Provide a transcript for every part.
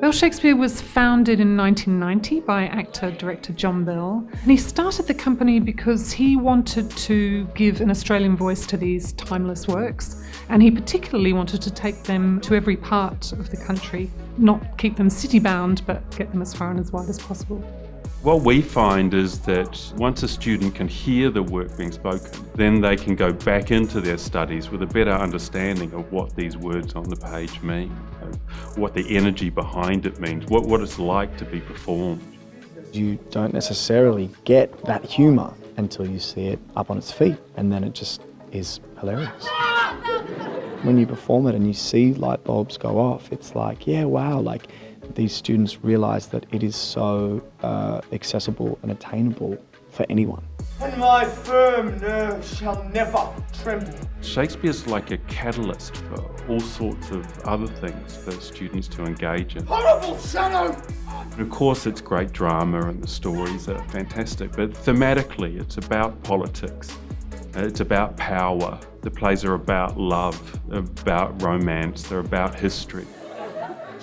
Bell Shakespeare was founded in 1990 by actor director John Bell, and he started the company because he wanted to give an Australian voice to these timeless works, and he particularly wanted to take them to every part of the country, not keep them city bound, but get them as far and as wide as possible. What we find is that once a student can hear the work being spoken, then they can go back into their studies with a better understanding of what these words on the page mean, what the energy behind it means, what, what it's like to be performed. You don't necessarily get that humour until you see it up on its feet, and then it just is hilarious. When you perform it and you see light bulbs go off, it's like, yeah, wow, like these students realise that it is so uh, accessible and attainable for anyone. And my firm nerves shall never tremble. Shakespeare's like a catalyst for all sorts of other things for students to engage in. Horrible shadow! And of course it's great drama and the stories are fantastic, but thematically it's about politics. It's about power. The plays are about love, about romance, they're about history.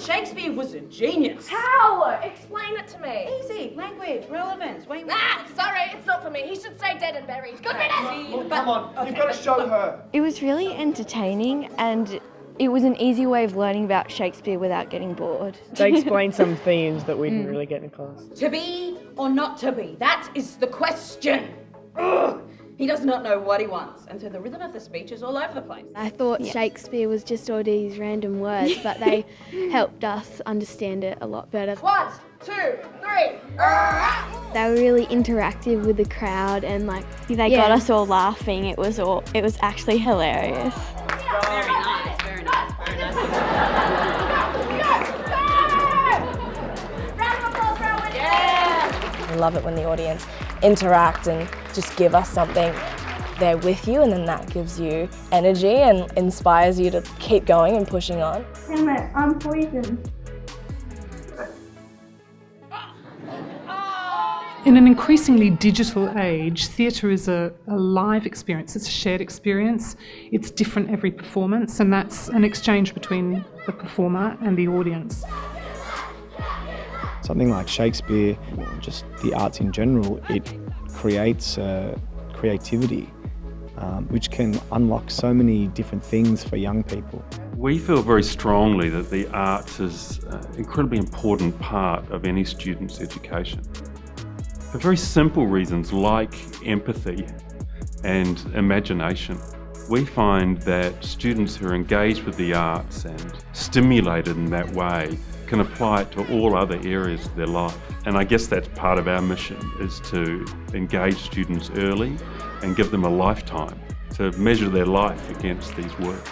Shakespeare was a genius. How? Explain it to me. Easy. Language, relevance. Wait, wait. Ah, sorry, it's not for me. He should say dead and buried. Good riddance. Look, come on, you've got to show her. It was really entertaining and it was an easy way of learning about Shakespeare without getting bored. They explained some themes that we didn't really get in class. To be or not to be? That is the question. Ugh. He does not know what he wants, and so the rhythm of the speech is all over the place. I thought yeah. Shakespeare was just all these random words, but they helped us understand it a lot better. One, two, three. They were really interactive with the crowd, and like they yeah. got us all laughing. It was all it was actually hilarious. Love it when the audience interact and just give us something they're with you and then that gives you energy and inspires you to keep going and pushing on. Damn it, I'm poisoned. In an increasingly digital age, theatre is a, a, live experience, it's a shared experience. It's different every performance, and that's an exchange between the performer and the audience. Something like Shakespeare, just the arts in general, it creates uh, creativity, um, which can unlock so many different things for young people. We feel very strongly that the arts is an incredibly important part of any student's education. For very simple reasons like empathy and imagination. We find that students who are engaged with the arts and stimulated in that way can apply it to all other areas of their life. And I guess that's part of our mission is to engage students early and give them a lifetime to measure their life against these works.